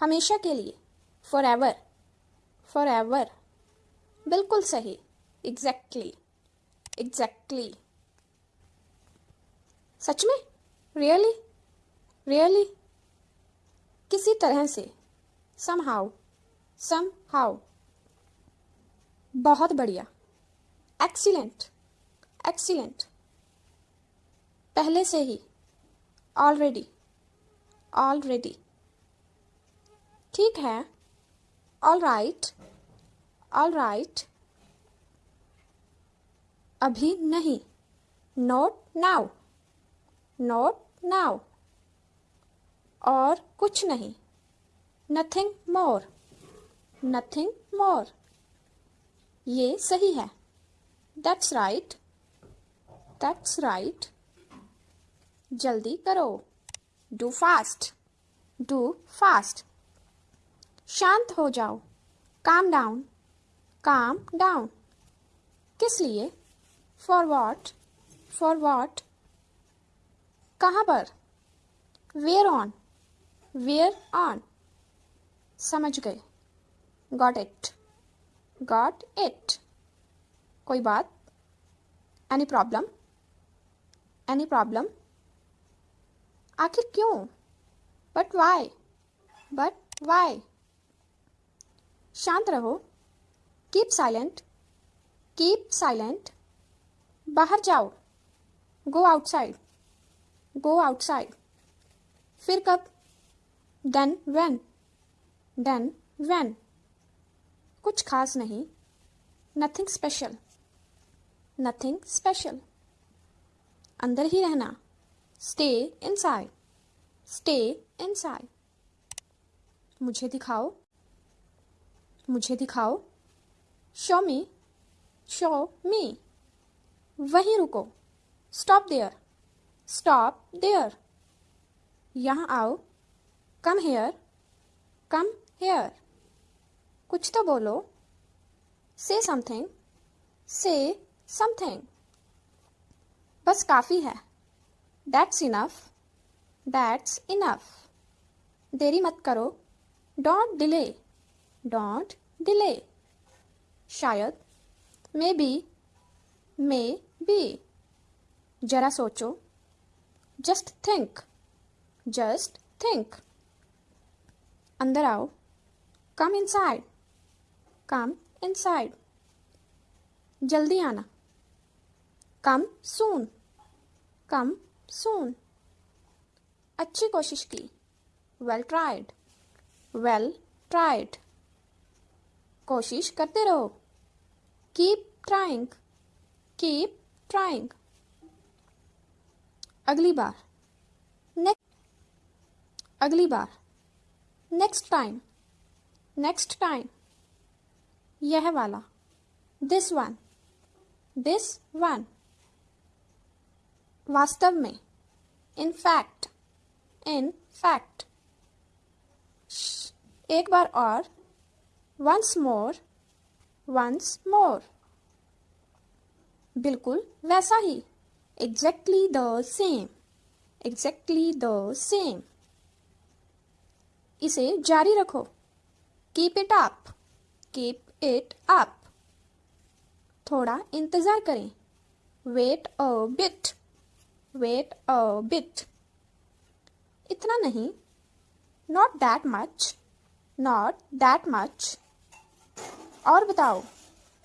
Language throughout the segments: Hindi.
हमेशा के लिए। फॉर एवर फॉर एवर बिल्कुल सही। एग्जैक्टली एग्जैक्टली सच में? रियली रियली किसी तरह से। सम हाउ सम हाउ बहुत बढ़िया। एक्सीलेंट एक्सीलेंट पहले से ही। ऑलरेडी ऑलरेडी ठीक है। ऑल राइट ऑल राइट अभी नहीं। नोट नाउ नोट नाउ और कुछ नहीं। नथिंग मोर नथिंग मोर ये सही है। दैट्स राइट दैट्स राइट जल्दी करो। डू फास्ट डू फास्ट शांत हो जाओ। काम डाउन काम डाउन किस लिए? फॉर वॉट फॉर वॉट कहाँ पर? वेयर ऑन वेयर ऑन समझ गए। गॉट इट गॉट इट कोई बात? एनी प्रॉब्लम एनी प्रॉब्लम आखिर क्यों? बट वाई बट वाई शांत रहो। कीप साइलेंट कीप साइलेंट बाहर जाओ। गो आउटसाइड गो आउटसाइड फिर कब? डन वैन डन वैन कुछ खास नहीं। नथिंग स्पेशल नथिंग स्पेशल अंदर ही रहना। स्टे इनसाइड स्टे इनसाइड मुझे दिखाओ। मुझे दिखाओ। शो मी शो मी वहीं रुको। स्टॉप देयर स्टॉप देयर यहाँ आओ। कम हेयर कम हेयर कुछ तो बोलो। से समथिंग से समथिंग बस काफ़ी है। दैट्स इनफ दैट्स इनफ देरी मत करो। Don't delay don't delay. शायद मे बी मे बी जरा सोचो। जस्ट थिंक जस्ट थिंक अंदर आओ। कम इनसाइड कम इनसाइड जल्दी आना। कम सून कम सून अच्छी कोशिश की। वेल ट्राइड वेल ट्राइड कोशिश करते रहो। कीप ट्राइंग कीप ट्राइंग अगली बार। नेक्स्ट अगली बार। नेक्स्ट टाइम नेक्स्ट टाइम यह वाला। दिस वन दिस वन वास्तव में। इन फैक्ट इन फैक्ट एक बार और। वंस मोर वंस मोर बिल्कुल वैसा ही। Exactly the same exactly the same इसे जारी रखो। Keep it up keep it up थोड़ा इंतज़ार करें। Wait a bit wait a bit इतना नहीं। Not that much not that much और बताओ।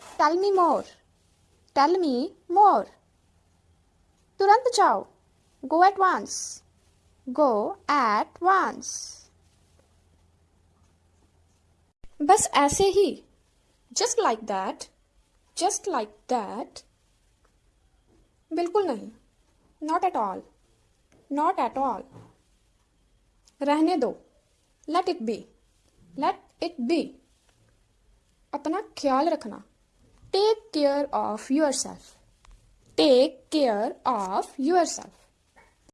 टेल मी मोर टेल मी मोर तुरंत जाओ। गो एट वांस गो एट वांस बस ऐसे ही। Just like that just like that बिल्कुल नहीं। Not at all not at all रहने दो। Let it be let it be अपना ख्याल रखना। Take care of yourself take care of yourself